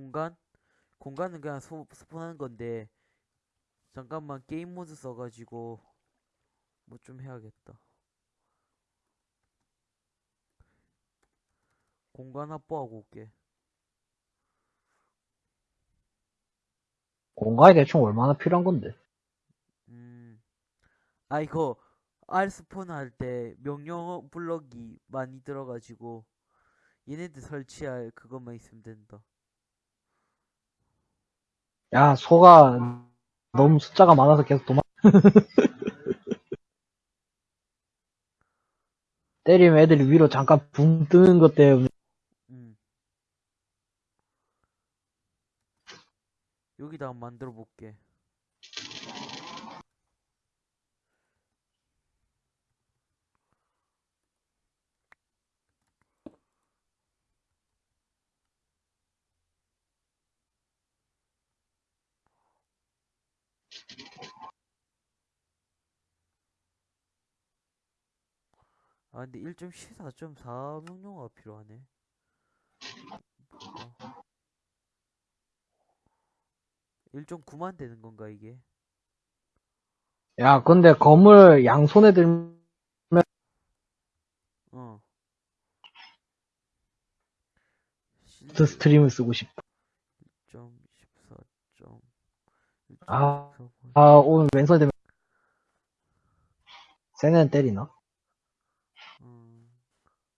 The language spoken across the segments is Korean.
공간? 공간은 그냥 소, spawn하는 건데 잠깐만 게임 모드 써가지고 뭐 좀 해야겠다 공간 확보하고 올게 공간이 대충 얼마나 필요한 건데? 음. 아, 이거, R spawn 할 때 명령 블럭이 많이 들어가지고, 얘네들 설치할 그것만 있으면 된다. 야, 소가 너무 숫자가 많아서 계속 도망, 때리면 애들이 위로 잠깐 붕 뜨는 것 때문에 음. 여기다 만들어 볼게. 아 근데 1.14.4 명령어가 필요하네. 어. 1.9만 되는 건가 이게? 야, 근데 검을 양손에 들면 어. 그 스트림을 쓰고 싶다. 1.14. 아, 아, 오늘 왼손에 들면 세네는 때리나? 음,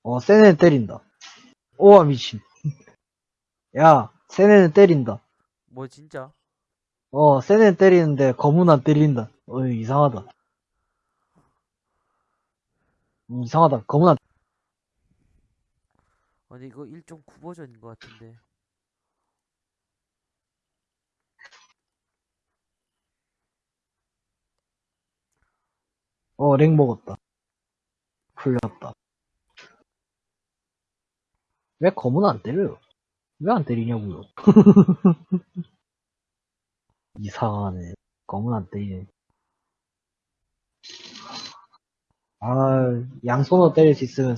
어, 세네는 때린다. 오와 미친. 야, 세네는 때린다. 뭐 진짜? 어, 세네는 때리는데 검은 안 때린다. 어, 이상하다. 음, 이상하다. 검은 안 아니 이거 1.9 버전인 것 같은데. 어, 렉 먹었다. 풀렸다. 왜 검은 안 때려요? 왜 안 때리냐고요? 이상하네. 검은 안 때리네. 아, 양손으로 때릴 수 있으면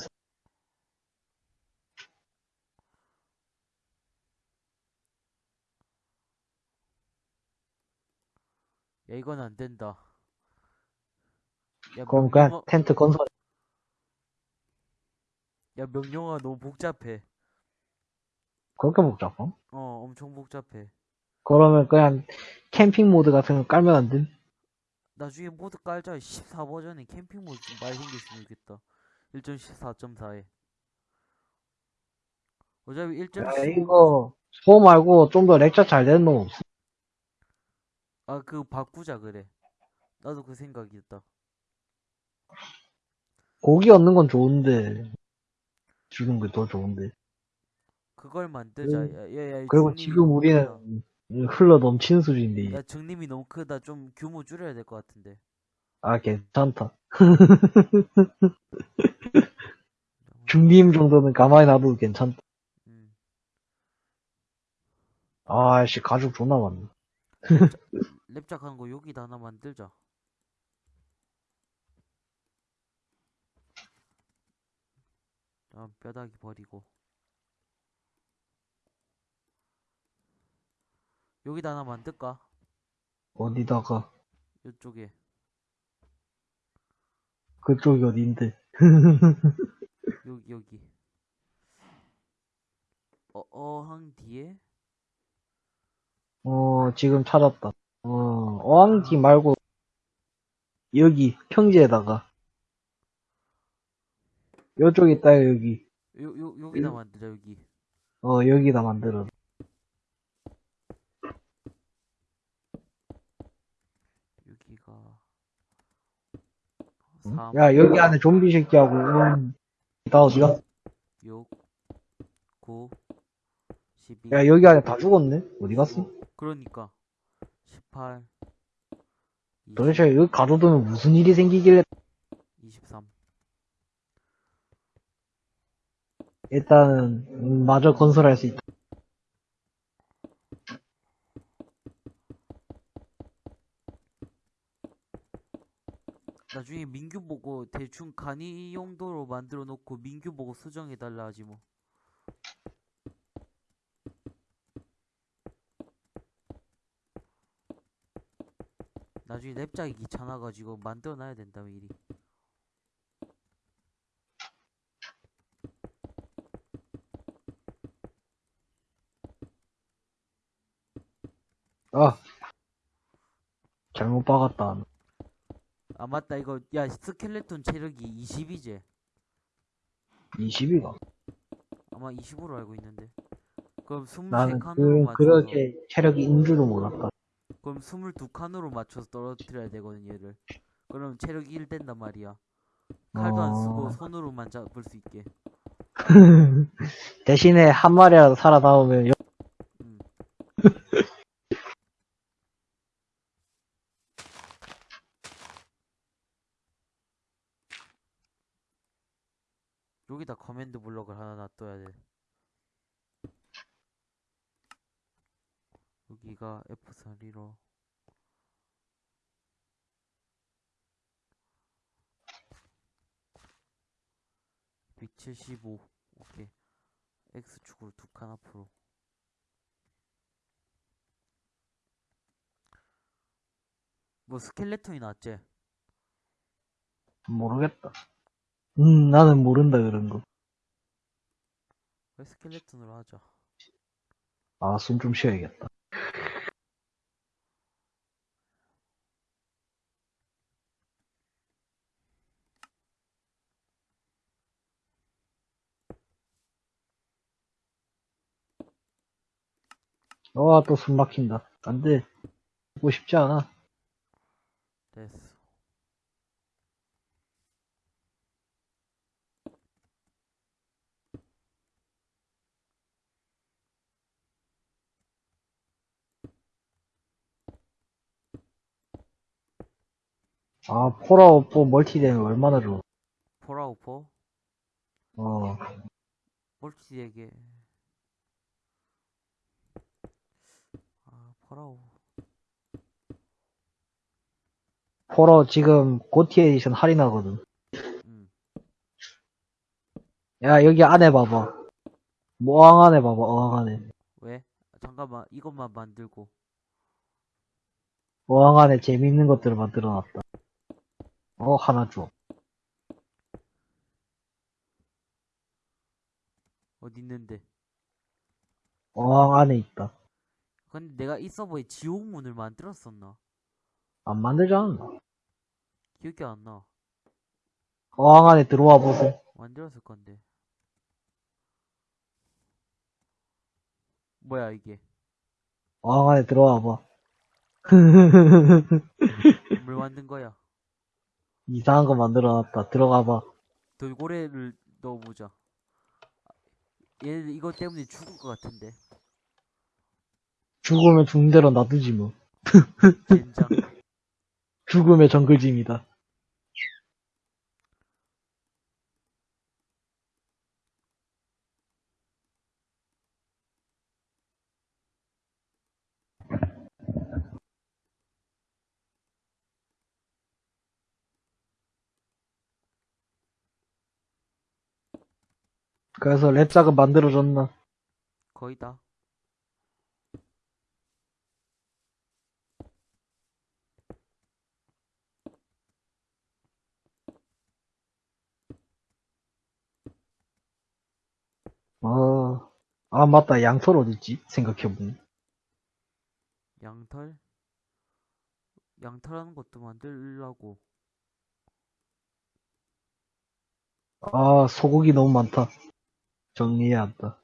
야 이건 안 된다. 야 그럼 그냥 명령어, 텐트 건설. 야 명령어가 너무 복잡해. 그렇게 복잡어? 어 엄청 복잡해. 그러면 그냥 캠핑 모드 같은 거 깔면 안 돼? 나중에 모드 깔자 14 버전에 캠핑 모드 좀 많이 생겼으면 좋겠다. 1.14.4에. 어차피 야, 1.15 이거, 소 말고 좀 더 렉처 잘 되는 놈 없어? 아, 그 바꾸자 그래. 나도 그 생각이었다. 고기 얻는 건 좋은데, 주는 게더 좋은데. 그걸 만들자. 음, 야, 야, 야, 그리고 지금 우리는 흘러 넘치는 수준인데. 야, 중립이 너무 크다. 좀 규모 줄여야 될 것 같은데. 아, 괜찮다. 중림 정도는 가만히 놔둬도 괜찮다. 음. 아씨, 가죽 존나 많네. 랩작한 거 여기다 하나 만들자. 아, 뼈다귀 버리고. 여기다 하나 만들까? 어디다가, 이쪽에. 그쪽이 어딘데. 여기, 여기. 어, 어항 뒤에? 어, 지금 찾았다. 어, 어항지 말고, 여기, 평지에다가. 요쪽 있다, 여기. 요, 요, 여기다 음. 만들자, 여기. 어, 여기다 만들어. 여기가. 응? 3, 야, 여기 안에 좀비 새끼하고, 음, 다 어디가? 6, 9, 12. 야, 여기 안에 다 죽었네? 어디 갔어? 그러니까. 18, 20, 도대체 여기 가둬두면 무슨 일이 생기길래, 일단은 마저 건설할 수 있다. 나중에 민규 보고 대충 간이 용도로 만들어 놓고 민규 보고 수정해 달라 하지 뭐. 나중에 냅작이 귀찮아가지고 만들어놔야 된다 미리 아! 잘못 박았다. 아 맞다 이거 야 스켈레톤 체력이 20이지 20이가. 아마 20으로 알고 있는데 그럼 나는 23칸으로 그, 맞춰서 그렇게 체력이 인줄도 몰랐다. 그럼 22칸으로 맞춰서 떨어뜨려야 되거든 얘를 그럼 체력 1 된단 말이야 칼도 안 쓰고 어. 손으로만 잡을 수 있게 대신에 한 마리라도 살아남으면, 여- 음. 여기다 커맨드 블럭을 하나 놔둬야 돼. 여기가 F3로 (175) 오케이 X축으로 두 칸 앞으로 뭐 스켈레톤이 낫지? 모르겠다. 음, 나는 모른다, 그런 거. 왜 스켈레톤으로 하자 아, 숨 좀 쉬어야겠다. 와, 또 숨 막힌다. 안 돼. 보고 싶지 않아. 됐어 아, 폴아웃4 멀티되면 얼마나 좋아. 폴아웃포 어, 멀티에게 아 폴아웃 폴아웃 지금 GOTY edition 할인하거든. 음 야, 여기 안에 봐봐. 어항 안에 봐봐, 어항 안에. 왜? 잠깐만 이것만 만들고 어항 안에 재밌는 것들을 만들어 놨다. 어, 하나 줘. 어디 있는데 어항 안에 있다. 근데 내가 이 서버에 지옥문을 만들었었나? 안 만들지 않았나? 기억이 안 나 어항 안에 들어와 보세요. 만들었을 건데 뭐야 이게 어항 안에 들어와 봐. 뭘 만든 거야 이상한 거 만들어놨다. 들어가 봐. 돌고래를 넣어보자 얘네들 이것 때문에 죽을 것 같은데 죽으면 죽는 대로 놔두지 뭐. 젠장 죽음의 정글짐이다. 그래서 랩작은 만들어줬나? 거의 다 어, 아, 맞다. 양털 어딨지? 생각해보니. 양털? 양털하는 것도 만들라고 아, 소고기 너무 많다. 정리해야 한다.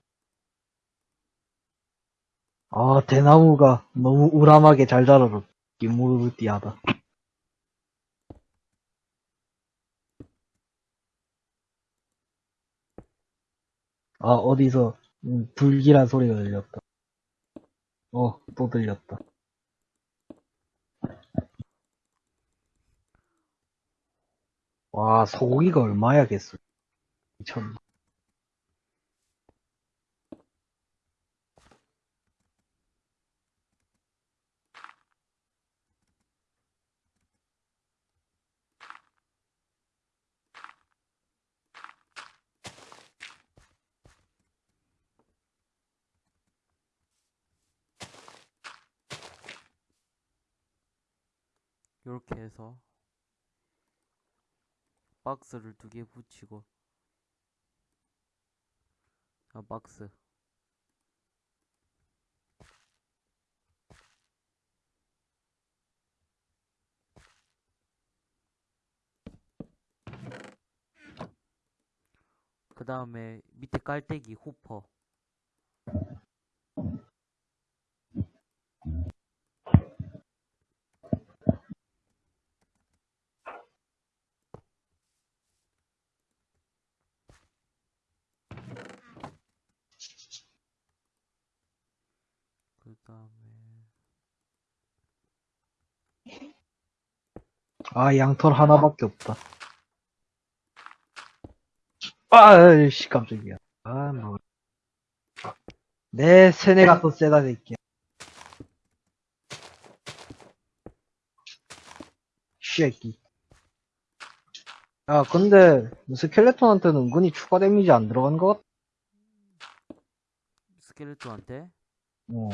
아, 대나무가 너무 우람하게 잘 자라서 기무르띠하다. 아, 어디서 음, 불길한 소리가 들렸다. 어, 또 들렸다. 와, 소고기가 얼마야겠어. 미쳤네. 해서 박스를 두 개 붙이고 아 박스. 그 다음에 밑에 깔때기 후퍼 그 다음에 아, 양털 하나밖에 없다. 아이씨, 깜짝이야. 아, 뭐. 내 세네가 더 세다, 새끼야. 쉐끼. 야, 근데, 스켈레톤한테는 은근히 추가 데미지 안 들어간 것 같아. 스켈레톤한테 어.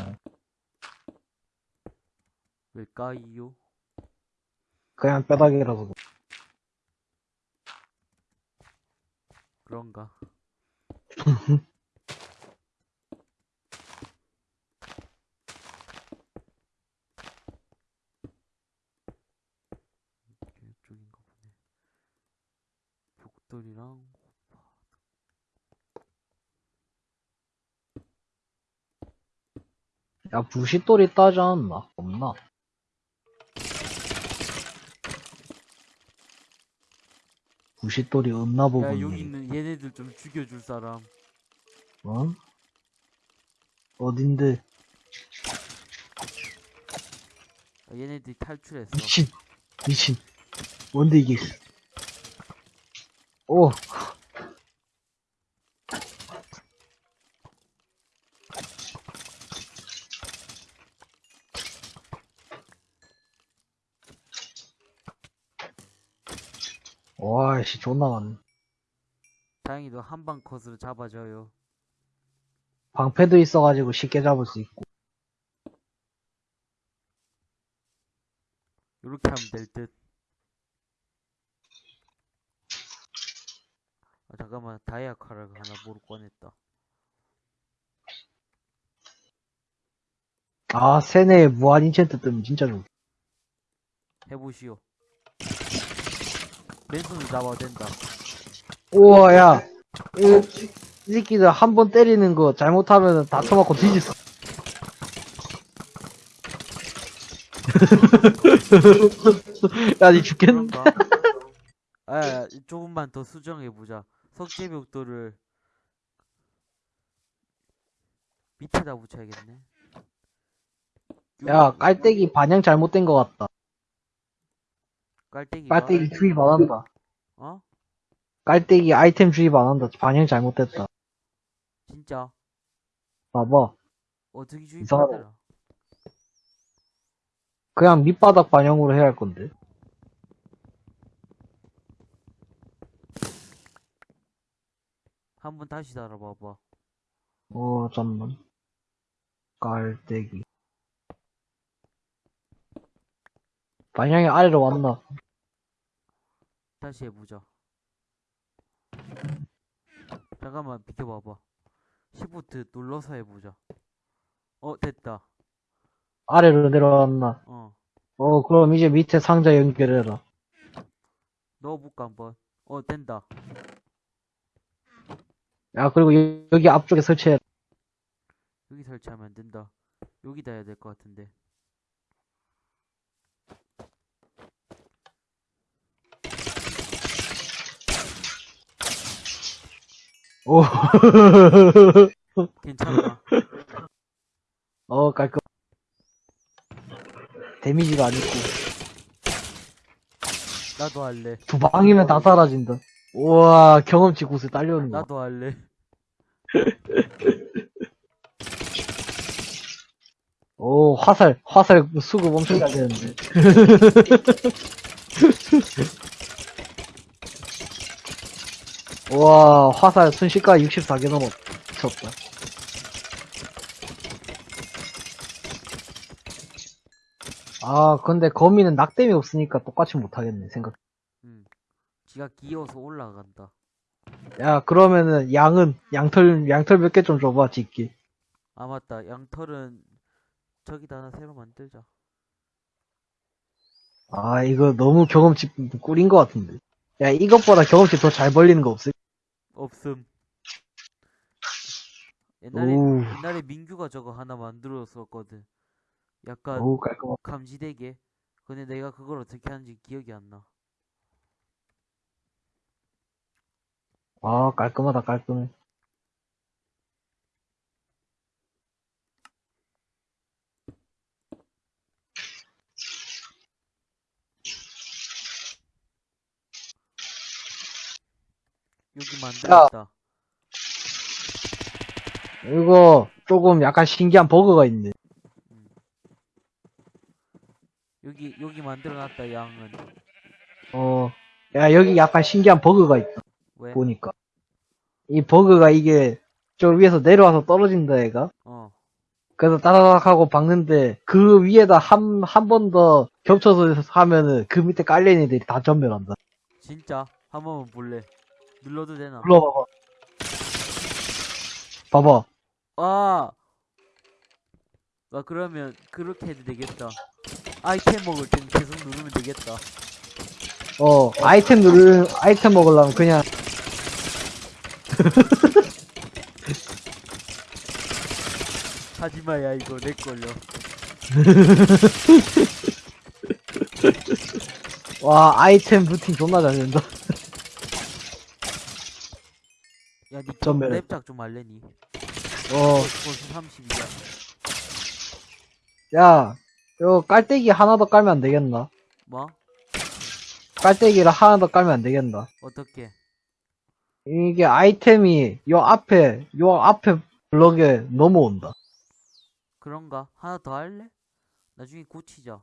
왜까이요? 그냥 뼈다귀라서. 그런가? 이쪽인가 보네. 벽돌이랑 야, 부싯돌이 따지 않았나? 없나? 부싯돌이 없나 야 보군요. 여기 있는 얘네들 좀 죽여줄 사람. 어? 어딘데? 아, 얘네들이 탈출했어. 미친, 미친. 뭔데 이게? 오, 와씨 존나 많네. 다행히도 한방 컷으로 잡아줘요. 방패도 있어가지고 쉽게 잡을 수 있고. 요렇게 하면 될 듯. 아, 잠깐만 다이아 칼을 하나 모르 꺼냈다. 아, 세네에 무한 인챈트 뜨면 진짜 좋. 해보시오. 맨손으로 잡아도 된다. 우와, 야. 이, 이 새끼들 한 번 때리는 거 잘못하면 다 쳐맞고 뒤졌어. 야, 니 죽겠는데? 아, 야, 조금만 더 수정해보자. 석재벽돌을 밑에다 붙여야겠네. 야, 깔때기 반영 잘못된 것 같다. 깔때기. 깔때기 주입 안 한다. 어? 깔때기 아이템 주입 안 한다. 반영 잘못됐다. 진짜? 봐봐. 어떻게 이상하다. 주입하더라? 그냥 밑바닥 반영으로 해야 할 건데. 한번 다시 달아봐봐. 어, 잠만. 깔때기. 반영이 아래로 왔나? 다시 해보자. 잠깐만 비켜봐봐. 시프트 눌러서 해보자. 어 됐다. 아래로 내려왔나? 어 어, 그럼 이제 밑에 상자 연결해라. 넣어볼까 한번. 어 된다. 야, 그리고 여- 여기 앞쪽에 설치해. 여기 설치하면 안 된다. 여기다 해야 될 것 같은데. 오. 괜찮아. 어, 깔끔. 데미지가 안 있고. 나도 할래. 두 방이면 다 사라진다. 우와, 경험치 곳에 딸려오는 거. 나도 할래. 오, 화살, 화살 수급 엄청 잘 되는데. 우와, 화살 순식간에 64개 넘어. 미쳤다. 아, 근데 거미는 낙뎀이 없으니까 똑같이 못하겠네, 생각. 음. 지가 기어서 올라간다. 야, 그러면은 양은, 양털, 양털 몇 개 좀 줘봐, 짓기. 아 맞다. 양털은 저기다 하나 새로 만들자. 아, 이거 너무 경험치 꿀인 것 같은데. 야, 이것보다 경험치 더 잘 벌리는 거 없을? 없음. 옛날에 오, 옛날에 민규가 저거 하나 만들었었거든. 약간 오, 감지되게. 근데 내가 그걸 어떻게 하는지 기억이 안 나. 아, 깔끔하다, 깔끔해. 여기 만들었다. 이거 조금 약간 신기한 버그가 있네. 여기 여기 만들어놨다 양은. 어, 야, 여기 약간 신기한 버그가 있다, 왜? 보니까. 이 버그가 이게, 저 위에서 내려와서 떨어진다, 얘가. 어. 그래서 따다닥 하고 박는데, 그 위에다 한, 한 번 더 겹쳐서 하면은 그 밑에 깔린 애들이 다 전멸한다. 진짜 한 번만 볼래. 눌러도 되나? 불러봐봐. 봐봐. 아. 아 그러면 그렇게 해도 되겠다. 아이템 먹을 땐 계속 누르면 되겠다. 어, 아이템 누르, 아이템 먹으려면 그냥, 하지마야 이거 내 걸려. 와, 아이템 루팅 존나 잘 된다. 야, 니 전멸해. 랩작 좀 할래니? 어, 벌써 30이야. 야, 요 깔때기 하나 더 깔면 안 되겠나? 뭐? 깔때기를 하나 더 깔면 안 되겠나? 어떻게? 이게 아이템이 요 앞에, 요 앞에 블럭에 넘어온다. 그런가? 하나 더 할래? 나중에 고치자.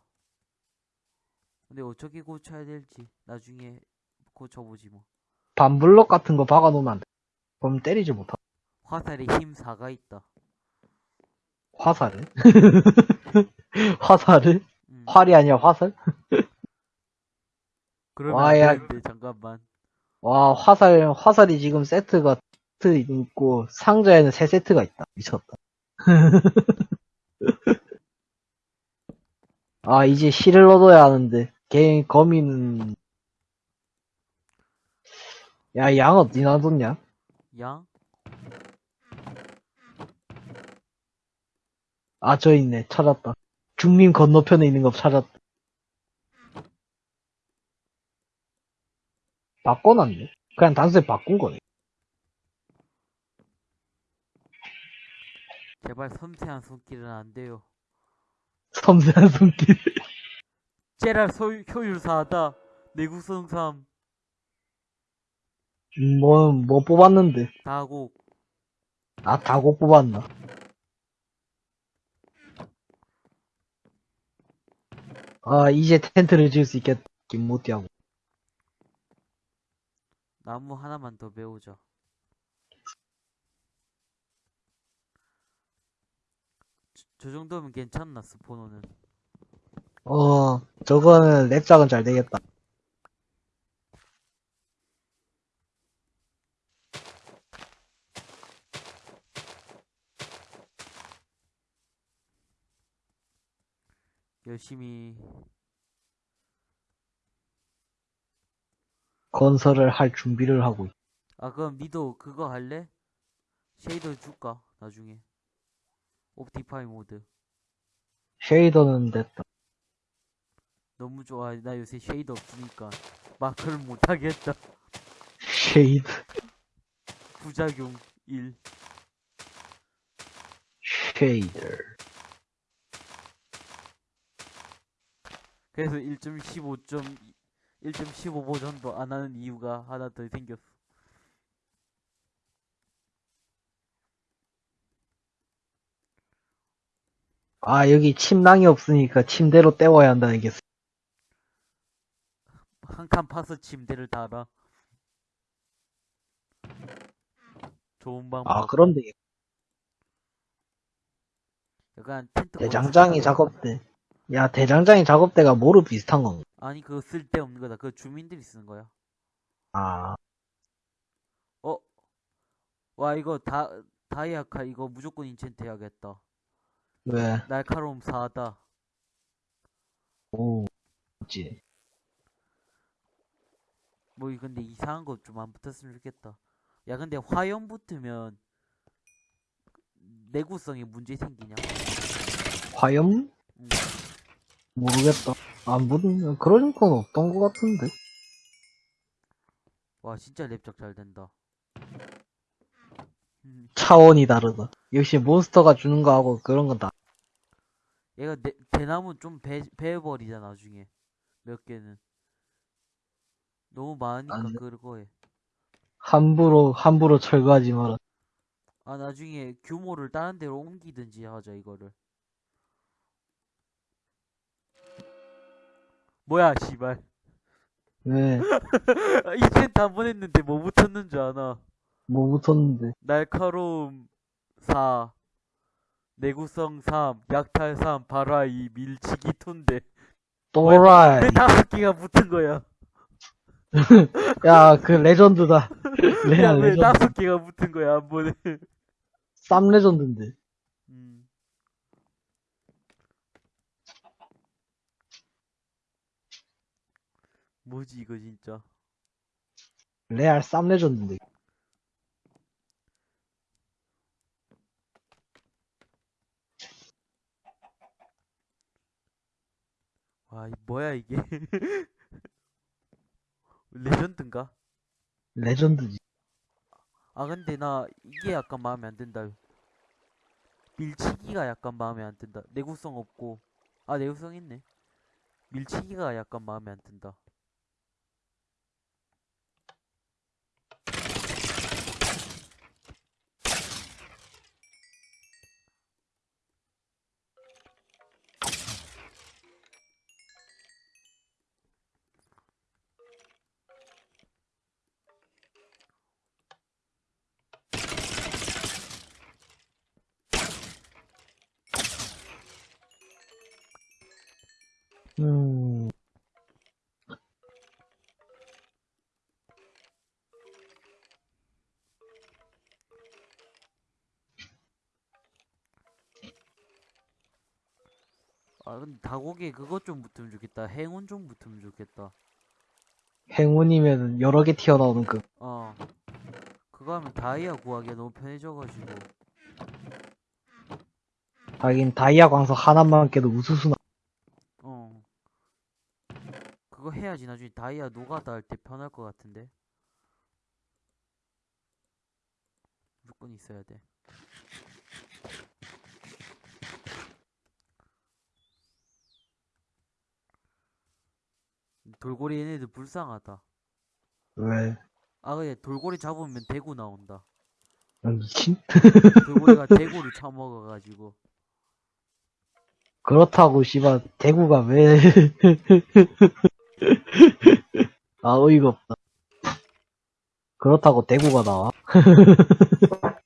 근데 어떻게 고쳐야 될지 나중에 고쳐보지 뭐. 반블럭 같은 거 박아놓으면 안 돼. 그럼 때리지 못하. 화살에 힘 4가 있다. 화살을? 화살을? 음. 활이 아니야, 화살? 그러면 와, 안 야. 되는데 잠깐만. 와, 화살, 화살이 지금 세트가 세트 있고, 상자에는 세 세트가 있다. 미쳤다. 아, 이제 실을 얻어야 하는데, 개인 거미는, 야, 양 어디 놔뒀냐? 양? 아, 저 있네. 찾았다. 중림 건너편에 있는 거 찾았다. 바꿔놨네. 그냥 단순히 바꾼 거네. 제발 섬세한 손길은 안 돼요. 섬세한 손길. 제랄 소유, 효율 4다. 내구성 3. 음, 뭐, 뭐 뽑았는데. 다곡. 아, 다고 뽑았나? 아, 이제 텐트를 지을 수 있겠다. 김모띠하고. 나무 하나만 더 배우자. 저, 저 정도면 괜찮나, 스포너는. 어, 저거는 랩작은 잘 되겠다. 열심히. 건설을 할 준비를 하고 있 아, 그럼 니도 그거 할래? shader 줄까? 나중에. OptiFine 모드. shader는 됐다. 너무 좋아. 나 요새 shader 없으니까. 마크를 못하겠다. shade. 부작용 1. shader. 그래서 1.15점 1.15 버전도 안 하는 이유가 하나 더 생겼어. 아, 여기 침낭이 없으니까 침대로 때워야 한다는 게. 한칸 파서 침대를 달아. 좋은 방법. 아, 되겠다. 약간 텐트 대장장이 작업대. 야, 대장장이 작업대가 뭐로 비슷한 건가? 아니 그거 쓸데없는 거다. 그거 주민들이 쓰는 거야. 아, 어? 와 이거 다 다이아카 이거 무조건 인챈트 해야겠다. 왜? 날카로움 4다. 오, 그치. 뭐 이- 근데 이상한 거 좀 안 붙었으면 좋겠다. 야 근데 화염 붙으면 내구성에 문제 생기냐? 화염? 응. 모르겠다. 안 보는, 그런 건 없던 것 같은데. 와 진짜 랩적 잘 된다. 음, 차원이 다르다. 역시 몬스터가 주는 거하고 그런 건 다. 얘가 내, 대나무 좀 배, 베어버리자 나중에 몇 개는 너무 많으니까. 그거 해. 함부로, 함부로 철거하지 마라. 아 나중에 규모를 다른 데로 옮기든지 하자 이거를. 뭐야 씨발. 왜, 이젠 한번 했는데 뭐 붙었는 줄 아나. 뭐 붙었는데. 날카로움 4 내구성 3 약탈 3 발화 2 밀치기 2인데 또라이. 왜 다섯 개가 붙은 거야? 야, 그 레전드다. 왜 레전드. 다섯 개가 붙은 거야 한 번에? 쌈 레전드인데. 음. 뭐지 이거 진짜? 레알 쌈 레전드인데. 와, 이 뭐야 이게? 레전드인가? 레전드지. 아 근데 나 이게 약간 마음에 안 든다. 밀치기가 약간 마음에 안 든다. 내구성 없고. 아 내구성 있네. 밀치기가 약간 마음에 안 든다. 음, 아 근데 다고개 그것 좀 붙으면 좋겠다. 행운 좀 붙으면 좋겠다. 행운이면 여러 개 튀어나오는 그. 어. 그거 하면 다이아 구하기가 너무 편해져가지고. 하긴 다이아 광석 하나만 깨도 우수수 나. 어. 그거 해야지 나중에 다이아 노가다 할 때 편할 것 같은데. 무조건 있어야 돼. 돌고래 얘네들 불쌍하다. 왜? 아, 근데 돌고래 잡으면 대구 나온다. 아, 미친? 돌고래가 대구를 처먹어가지고. 그렇다고 씨발 대구가 왜? 아 어이가 없다. 그렇다고 대구가 나와?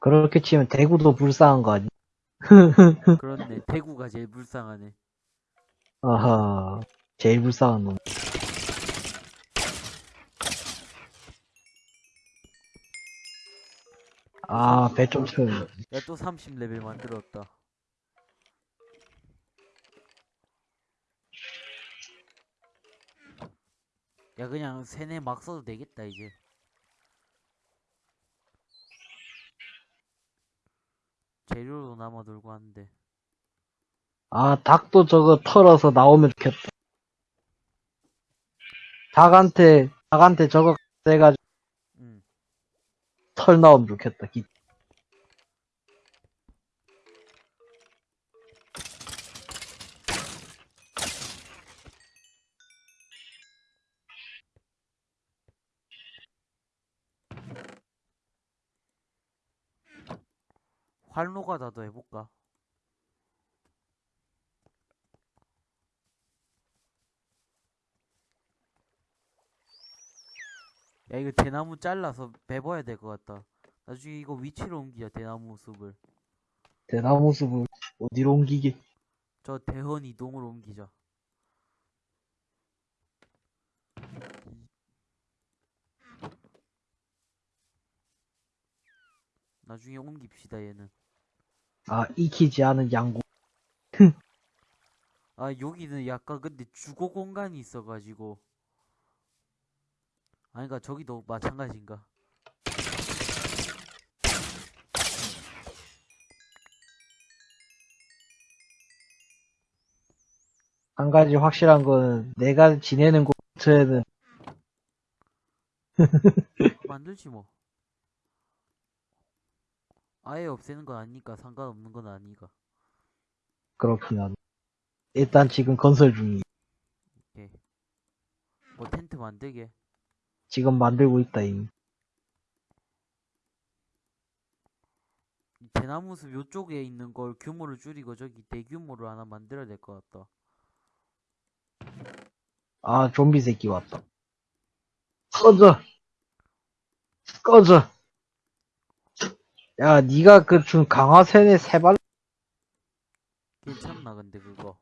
그렇게 치면 대구도 불쌍한 거 아니? 그렇네. 대구가 제일 불쌍하네. 아하, 제일 불쌍한 놈. 아, 배 좀 채워. 야, 또 30레벨 만들었다. 야, 그냥 세네 막 써도 되겠다, 이제. 재료도 남아돌고 하는데. 아, 닭도 저거 털어서 나오면 좋겠다. 닭한테, 닭한테 저거 돼가지고 응. 털 나오면 좋겠다. 기- 활로가다도 해볼까? 야, 이거 대나무 잘라서 베버야 될 것 같다. 나중에 이거 위치로 옮기자, 대나무 숲을. 대나무 숲을 어디로 옮기게? 저 대헌 이동으로 옮기자. 나중에 옮깁시다 얘는. 아, 익히지 않은 양구. 아 여기는 약간 근데 주거 공간이 있어가지고. 아니가 저기도 마찬가지인가. 한 가지 확실한 거는 내가 지내는 곳 근처에는 만들지 뭐. 아예 없애는 건 아니니까 상관없는 건 아니가. 그렇긴 하네. 일단 지금 건설 중이. 오케이. 뭐 텐트 만들게. 지금 만들고 있다, 이미. 이 대나무 숲 요쪽에 있는 걸 규모를 줄이고 저기 대규모로 하나 만들어야 될 것 같다. 아, 좀비 새끼 왔다. 꺼져! 꺼져! 야, 니가 그 준 강화센의 세발 괜찮나 근데 그거.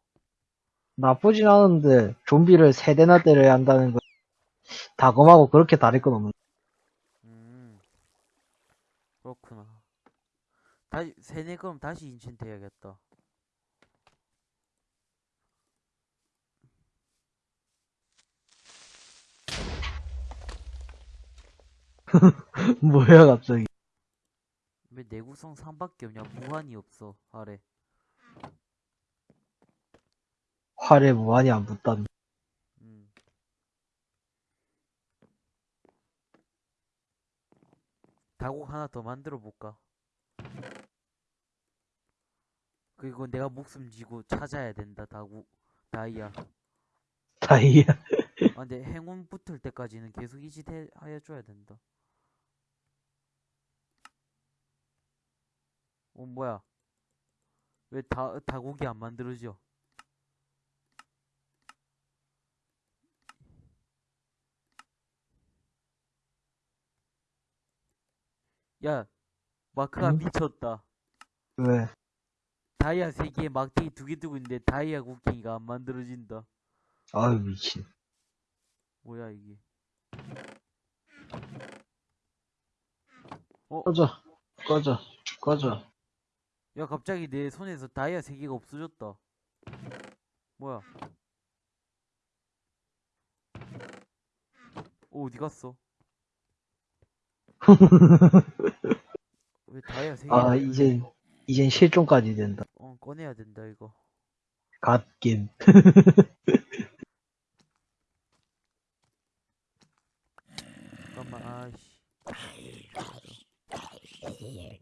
나쁘진 않은데, 좀비를 세 대나 때려야 한다는 거. 다검하고 그렇게 다를 건 없는. 음. 그렇구나. 다시 세네 그럼 다시 인챈트 해야겠다. 뭐야, 갑자기. 왜 내구성 3밖에 없냐? 무한이 없어. 아래. 활에 무한히 안 붙단. 음. 다곡 하나 더 만들어 볼까? 그리고 내가 목숨 지고 찾아야 된다. 다곡 다이아. 다이아. 아 근데 행운 붙을 때까지는 계속 이짓 해, 해줘야 된다. 어 뭐야? 왜 다 다곡이 안 만들어져? 야, 마크가 응? 미쳤다. 왜? 다이아 세 개에 막대기 두개 두고 있는데 다이아 곡괭이가 안 만들어진다. 아유, 미친. 뭐야 이게? 꺼져. 꺼져. 꺼져. 야 갑자기 내 손에서 다이아 세 개가 없어졌다. 뭐야? 어, 어디 갔어? 왜 다이아 세 개? 아, 이젠, 이젠 실종까지 된다. 어 꺼내야 된다 이거. 갓겜. 잠깐만 아이씨.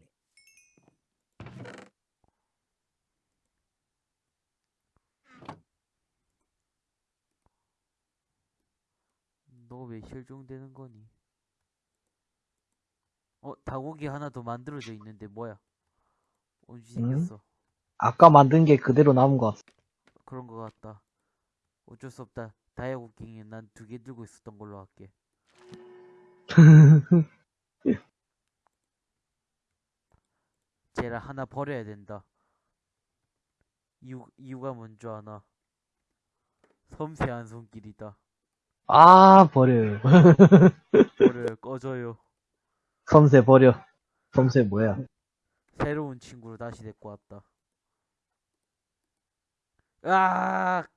너 왜 실종되는 거니? 어, 닭고기 하나 더 만들어져 있는데 뭐야? 언제 응? 생겼어? 아까 만든 게 그대로 남은 것 같아. 그런 거 같다. 어쩔 수 없다. 다이아고킹이 난 두 개 들고 있었던 걸로 할게. 쟤를 하나 버려야 된다. 이유, 이유가 뭔지 아나? 섬세한 손길이다. 아, 버려요. 버려요, 꺼져요. 섬세 버려. 섬세 뭐야? 새로운 친구를 다시 데리고 왔다. 으악!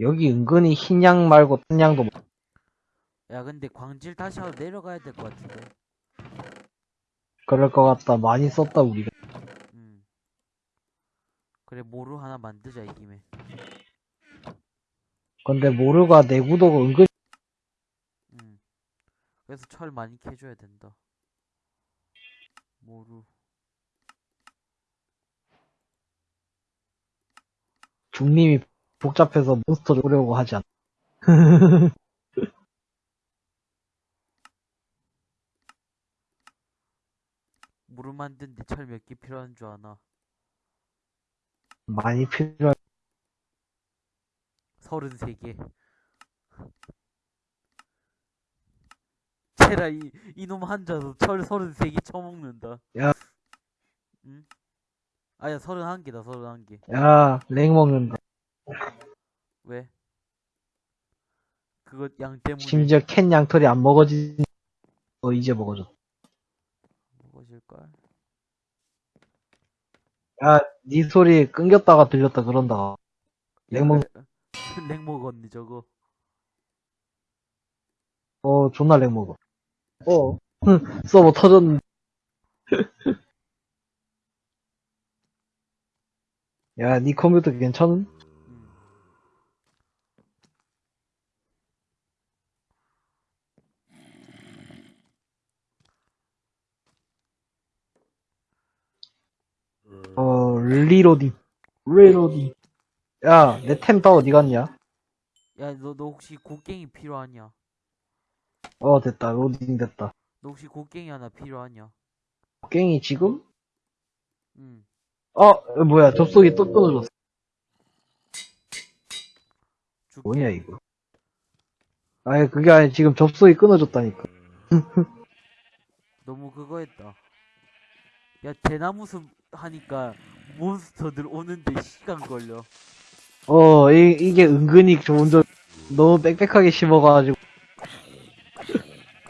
여기 은근히 흰양 말고 딴 양도 많- 야, 근데 광질 다시 하러 내려가야 될 것 같은데. 그럴 것 같다. 많이 썼다, 우리가. 음. 그래, 모루 하나 만들자, 이 김에. 근데 모르가 내구도가 은근 음. 그래서 철 많이 캐줘야 된다. 모루. 중님이 복잡해서 몬스터를 오려고 하지 않. 모루 만드는데 철몇 개 필요한 줄 아나? 많이 필요한. 33개. 테라 이 이놈 한자도 철 33개 처먹는다. 야. 응? 아야 31개다 31개. 야, 랭 먹는다. 왜? 그거 양 때문에 심지어 캔 양털이 안 먹어진, 어, 이제 먹어줘. 먹 어질걸? 야, 네 소리 끊겼다가 들렸다 그런다. 랭 먹, 랭 먹었니 저거? 어, 존나 랭 먹어. 어, 서버 터졌는데. 야, 네 컴퓨터 괜찮은? 응. 어, reloading. reloading. 야, 내 템 다 어디 갔냐? 야, 너, 너 혹시 곡괭이 필요하냐? 어, 됐다. 로딩 됐다. 너 혹시 곡괭이 하나 필요하냐? 깽이 지금? 응. 어, 뭐야, 접속이 또 끊어졌어. 줄게. 뭐냐, 이거. 아니, 그게 아니, 지금 접속이 끊어졌다니까. 너무 그거 했다. 야, 대나무 숲 하니까 몬스터들 오는데 시간 걸려. 어, 이, 이게 은근히 좋은 점, 너무 빽빽하게 심어가지고.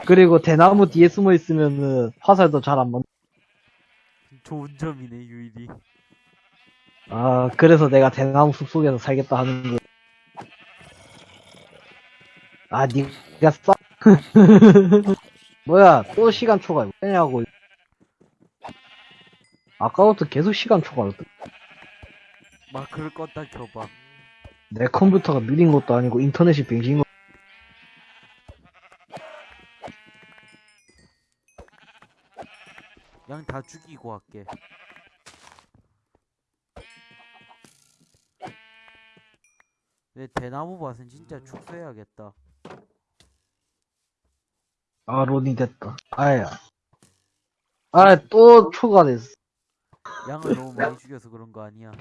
그리고 대나무 뒤에 숨어 있으면은 화살도 잘 안 맞. 좋은 점이네, 유일이. 아, 그래서 내가 대나무 숲 속에서 살겠다 하는 거. 아, 니가 싸. 뭐야, 또 시간 초과. 왜냐고. 아까부터 계속 시간 초과를 또. 마크를 껐다 켜봐. 내 컴퓨터가 느린 것도 아니고 인터넷이 뱅신 거. 양다 죽이고 할게. 내 대나무 밭은 진짜 축소해야겠다. 아, 로딩 됐다. 아야. 아, 또 초과됐어. 양을 너무 많이 죽여서 그런 거 아니야.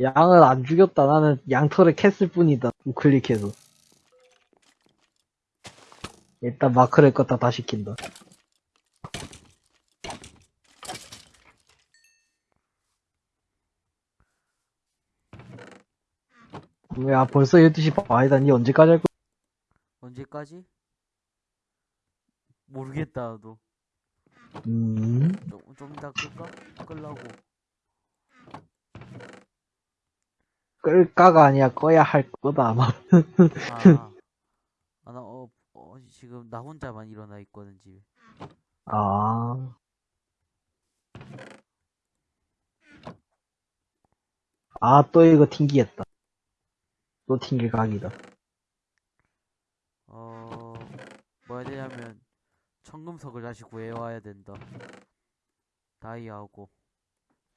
양을 안 죽였다. 나는 양털을 캤을 뿐이다. 우클릭해서. 일단 마크를 껐다 다시 킨다. 야, 벌써 12시 반이다. 니 언제까지 할 거야? 언제까지? 모르겠다, 나도. 음, 좀, 좀 이따 끌까? 끌라고. 끌까가 아니야. 꺼야 할 거다, 아마. 아, 아, 나, 어, 어, 지금 나 혼자만 일어나 있거든, 집에. 아. 아, 또 이거 튕기겠다. 또 튕길 각이다. 어, 뭐 해야 되냐면, 청금석을 다시 구해와야 된다. 다이아하고.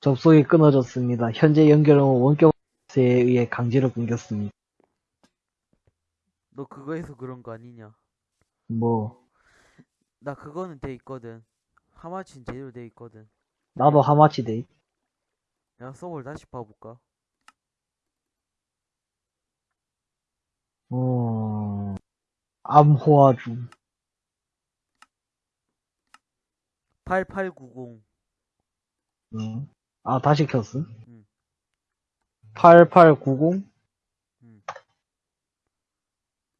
접속이 끊어졌습니다. 현재 연결은 원격에 의해 강제로 끊겼습니다. 너 그거 해서 그런 거 아니냐? 뭐, 나 그거는 돼 있거든. 하마치는 제대로 돼 있거든. 나도 하마치 돼. 내가 서버를 다시 봐볼까? 어, 암호화주. 8890. 응. 아, 다시 켰음? 응. 8890?